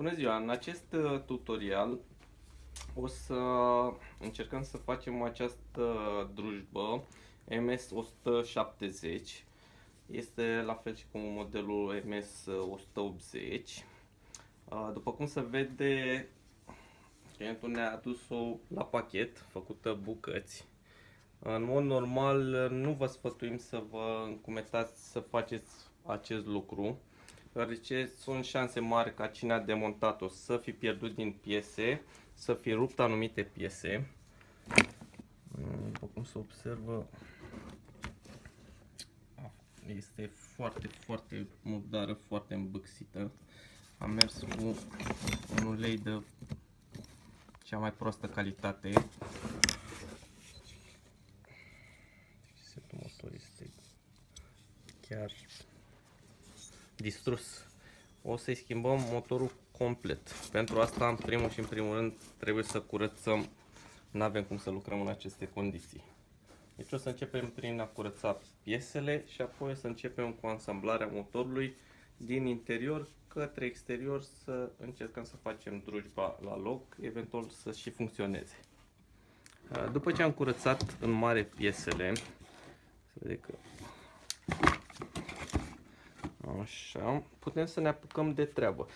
Bună ziua! În acest uh, tutorial o să încercăm să facem această drujbă MS170 este la fel și cu modelul MS180 după cum se vede clientul ne-a adus-o la pachet făcută bucăți. În mod normal nu vă sfătuim să vă încumetați să faceți acest lucru deoarece sunt șanse mari ca cine a demontat-o să fi pierdut din piese, să fi rupt anumite piese. După cum se observă, este foarte, foarte murdară, foarte îmbâxită. Am mers cu un ulei de cea mai proastă calitate. Setul motor este chiar distrus. O să-i schimbăm motorul complet. Pentru asta, în primul și în primul rând, trebuie să curățăm. Nu avem cum să lucrăm în aceste condiții. Deci o să începem prin a curăța piesele și apoi o să începem cu asamblarea motorului din interior către exterior să încercăm să facem drujba la loc, eventual să și funcționeze. După ce am curățat în mare piesele, să vede că Așa, putem să ne apucăm de treabă.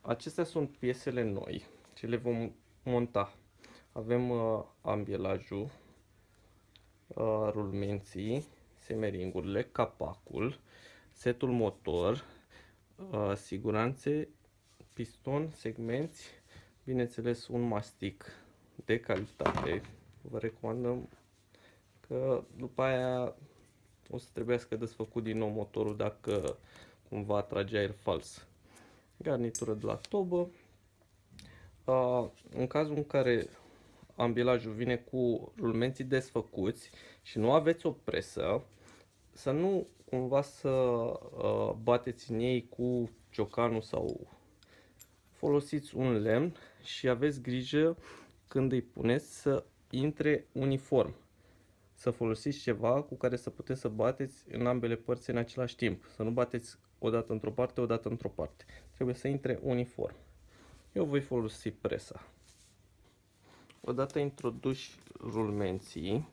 Acestea sunt piesele noi, ce le vom monta. Avem uh, ambielajul, uh, rulmenții, semeringurile, capacul, setul motor, uh, siguranțe, piston, segmenți, bineînțeles un mastic de calitate. Vă recomandăm că după aia o să trebuiască desfăcut din nou motorul dacă cumva trage aer fals. Garnitură de la tobă. În cazul în care ambilajul vine cu rulmenții desfăcuți și nu aveți o presă, să nu cumva să bateți în ei cu ciocanul sau folosiți un lemn și aveți grijă când îi puneți să intre uniform să folosiți ceva cu care să puteți să bateți în ambele părți în același timp. Să nu bateți o dată într-o parte, o dată într-o parte. Trebuie să intre uniform. Eu voi folosi presa. Odată introduși rulmenții,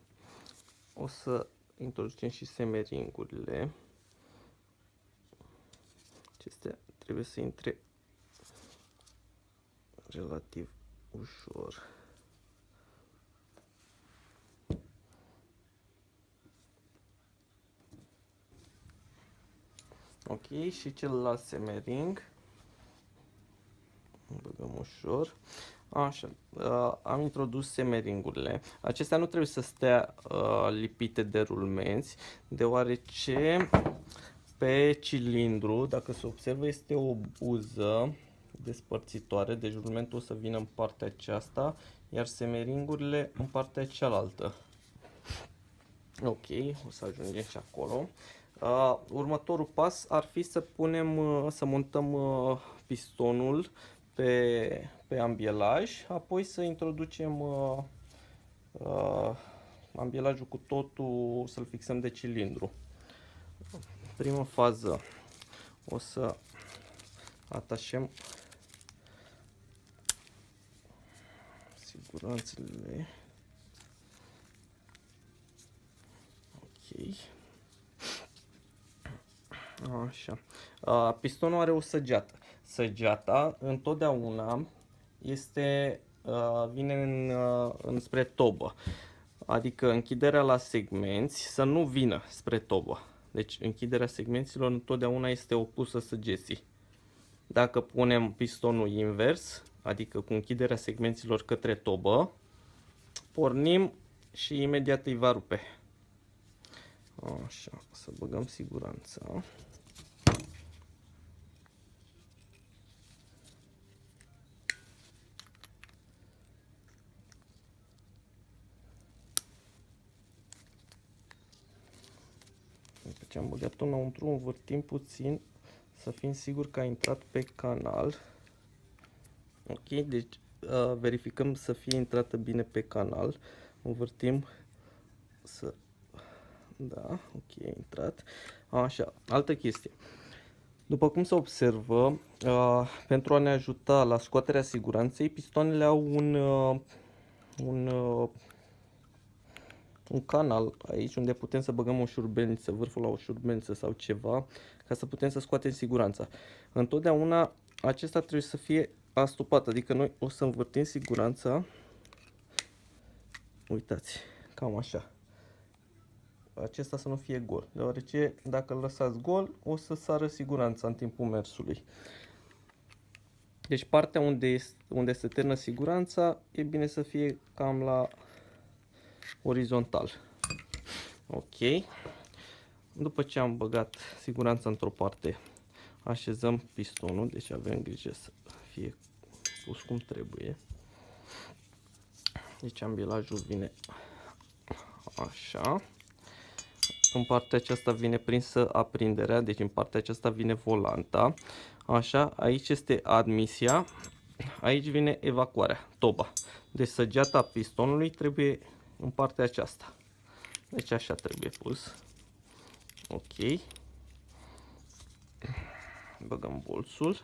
o să introducem și semeringurile. Acestea trebuie să intre relativ ușor. Ok, și celălalt semering. Băgăm ușor. Așa, uh, am introdus semeringurile. Acestea nu trebuie să stea uh, lipite de rulmenți, deoarece pe cilindru, dacă se observă, este o buză despărțitoare, deci rulmentul o să vină în partea aceasta, iar semeringurile în partea cealaltă. Ok, o să ajungem și acolo. Uh, următorul pas ar fi să punem, uh, să montăm uh, pistonul pe, pe ambielaj, apoi să introducem uh, uh, ambielajul cu totul, să-l fixăm de cilindru. Prima fază o să atașăm siguranțele. Ok. Așa. Pistonul are o săgeată. Săgeata întotdeauna este, vine în, înspre tobă. Adică închiderea la segmenți să nu vină spre tobă. Deci închiderea segmenților întotdeauna este opusă săgeții. Dacă punem pistonul invers, adică cu închiderea segmenților către tobă, pornim și imediat îi va rupe. Așa, să băgăm siguranța. Deci am băgat-o înăuntru, învârtim puțin să fim siguri că a intrat pe canal. Ok, deci uh, verificăm să fie intrată bine pe canal. Învârtim să... Da, ok, a intrat. Așa, altă chestie. După cum se observă, uh, pentru a ne ajuta la scoaterea siguranței, pistoanele au un, uh, un, uh, un canal aici unde putem să băgăm o șurbelniță, vârful la o șurbelniță sau ceva, ca să putem să scoatem siguranța. Întotdeauna acesta trebuie să fie astupat, adică noi o să învârtim siguranța, uitați, cam așa acesta să nu fie gol, deoarece dacă îl lăsați gol, o să sară siguranța în timpul mersului. Deci partea unde, este, unde se termină siguranța, e bine să fie cam la orizontal. Ok. După ce am băgat siguranța într-o parte, așezăm pistonul, deci avem grijă să fie pus cum trebuie. Deci ambilajul vine așa. În partea aceasta vine prinsă aprinderea, deci în partea aceasta vine volanta. Așa, aici este admisia, aici vine evacuarea, toba. Deci săgeata pistonului trebuie în partea aceasta. Deci așa trebuie pus. Ok. Băgăm bolțul.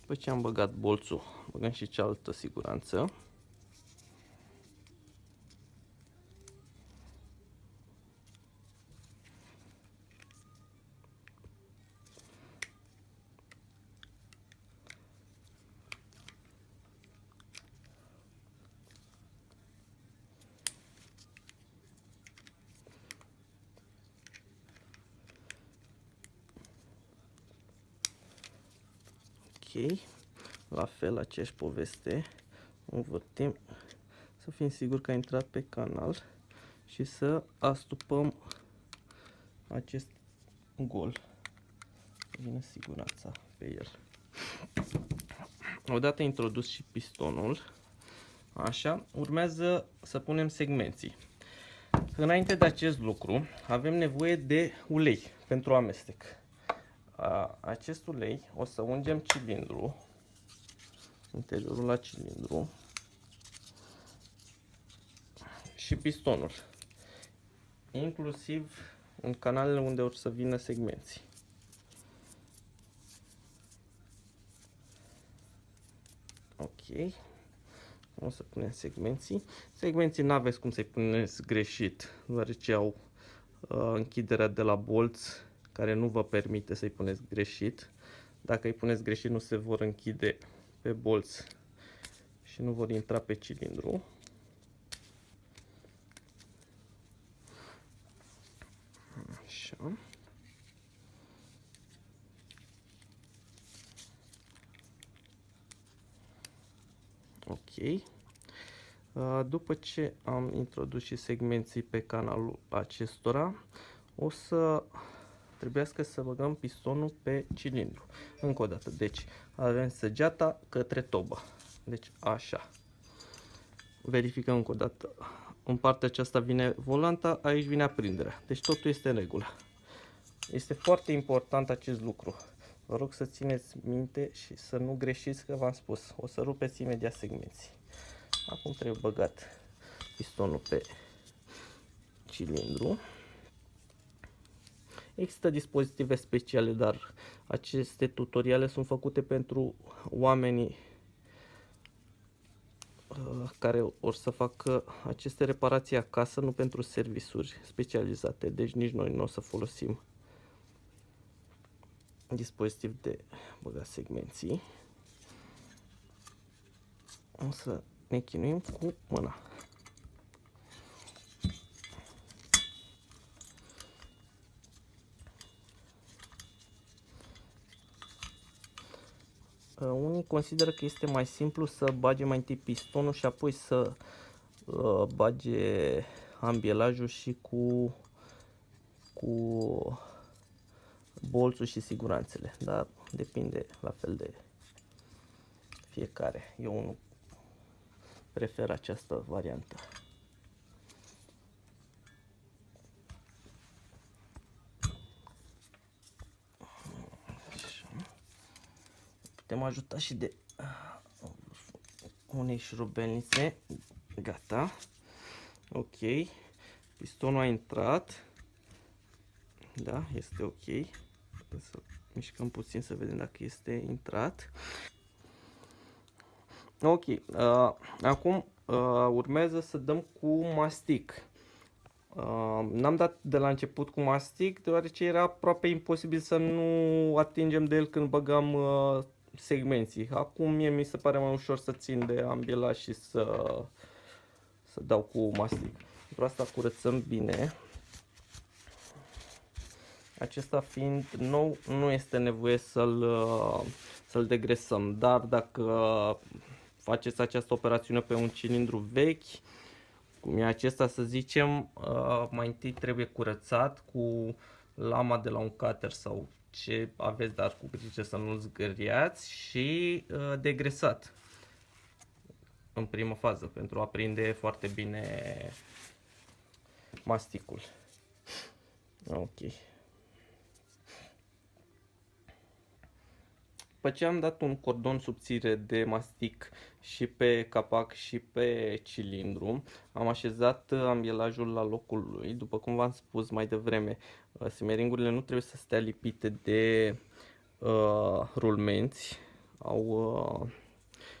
După ce am băgat bolțul, băgăm și cealaltă siguranță. La fel aceeași poveste, învârtim să fim siguri că a intrat pe canal și să astupăm acest gol. Vine siguranța pe el. Odată introdus și pistonul, așa, urmează să punem segmenții. Înainte de acest lucru, avem nevoie de ulei pentru amestec acest ulei o să ungem cilindru, interiorul la cilindru și pistonul, inclusiv în canalele unde o să vină segmenții. Ok. O să punem segmenții. Segmenții nu aveți cum să-i puneți greșit, deoarece au uh, închiderea de la bolți care nu vă permite să-i puneți greșit. Dacă îi puneți greșit, nu se vor închide pe bolți și nu vor intra pe cilindru. Așa. Ok. După ce am introdus și segmenții pe canalul acestora, o să trebuiască să băgăm pistonul pe cilindru. Încă o dată, deci avem săgeata către tobă. Deci așa. Verificăm încă o dată. În partea aceasta vine volanta, aici vine aprinderea. Deci totul este în regulă. Este foarte important acest lucru. Vă rog să țineți minte și să nu greșiți că v-am spus. O să rupeți imediat segmenții. Acum trebuie băgat pistonul pe cilindru. Există dispozitive speciale, dar aceste tutoriale sunt făcute pentru oamenii uh, care or să facă aceste reparații acasă, nu pentru servisuri specializate. Deci nici noi nu o să folosim dispozitiv de băgat segmenții. O să ne chinuim cu mâna. Uh, unii consideră că este mai simplu să bage mai întâi pistonul și apoi să uh, bage ambielajul și cu, cu bolțul și siguranțele, dar depinde la fel de fiecare. Eu nu prefer această variantă. Suntem ajutați și de uh, unei șurubelnițe. Gata. Ok. Pistonul a intrat. Da, este ok. Să mișcăm puțin să vedem dacă este intrat. Ok. Uh, acum uh, urmează să dăm cu mastic. Uh, n-am dat de la început cu mastic, deoarece era aproape imposibil să nu atingem de el când băgam uh, segmenții. Acum mie mi se pare mai ușor să țin de ambiela și să, să dau cu mastic. Pentru asta curățăm bine. Acesta fiind nou, nu este nevoie să-l uh, să-l degresăm, dar dacă faceți această operațiune pe un cilindru vechi, cum e acesta să zicem, uh, mai întâi trebuie curățat cu lama de la un cutter sau ce aveți, dar cu grijă să nu zgâriați și uh, degresat în primă fază pentru a prinde foarte bine masticul. Ok. După ce am dat un cordon subțire de mastic și pe capac și pe cilindru, am așezat ambielajul la locul lui. După cum v-am spus mai devreme, uh, simeringurile nu trebuie să stea lipite de uh, rulmenți. Au uh,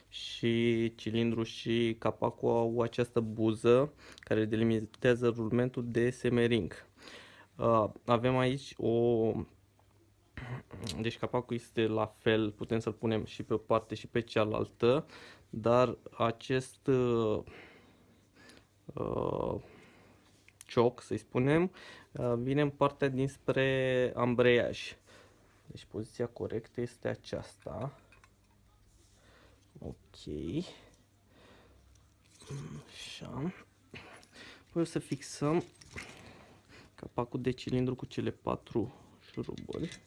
și cilindru și capacul au această buză care delimitează rulmentul de semering. Uh, avem aici o deci capacul este la fel, putem să-l punem și pe o parte și pe cealaltă, dar acest uh, uh cioc, să-i spunem, uh, vine în partea dinspre ambreiaj. Deci poziția corectă este aceasta. Ok. Așa. Păi o să fixăm capacul de cilindru cu cele patru șuruburi.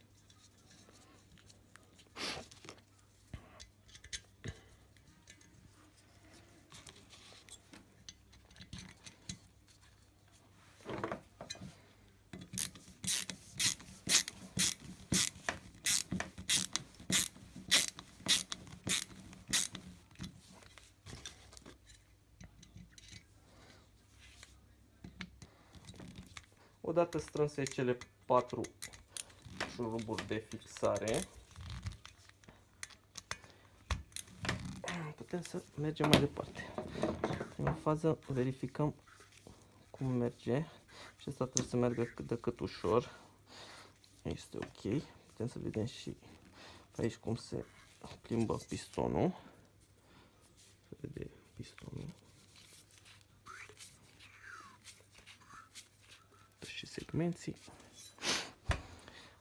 Odată strânse cele patru șuruburi de fixare, putem să mergem mai departe. În fază verificăm cum merge și asta trebuie să meargă cât de cât ușor. Este ok. Putem să vedem și aici cum se plimbă pistonul. Se vede pistonul. Și segmenții.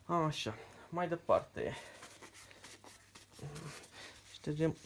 Așa, mai departe. Ștergem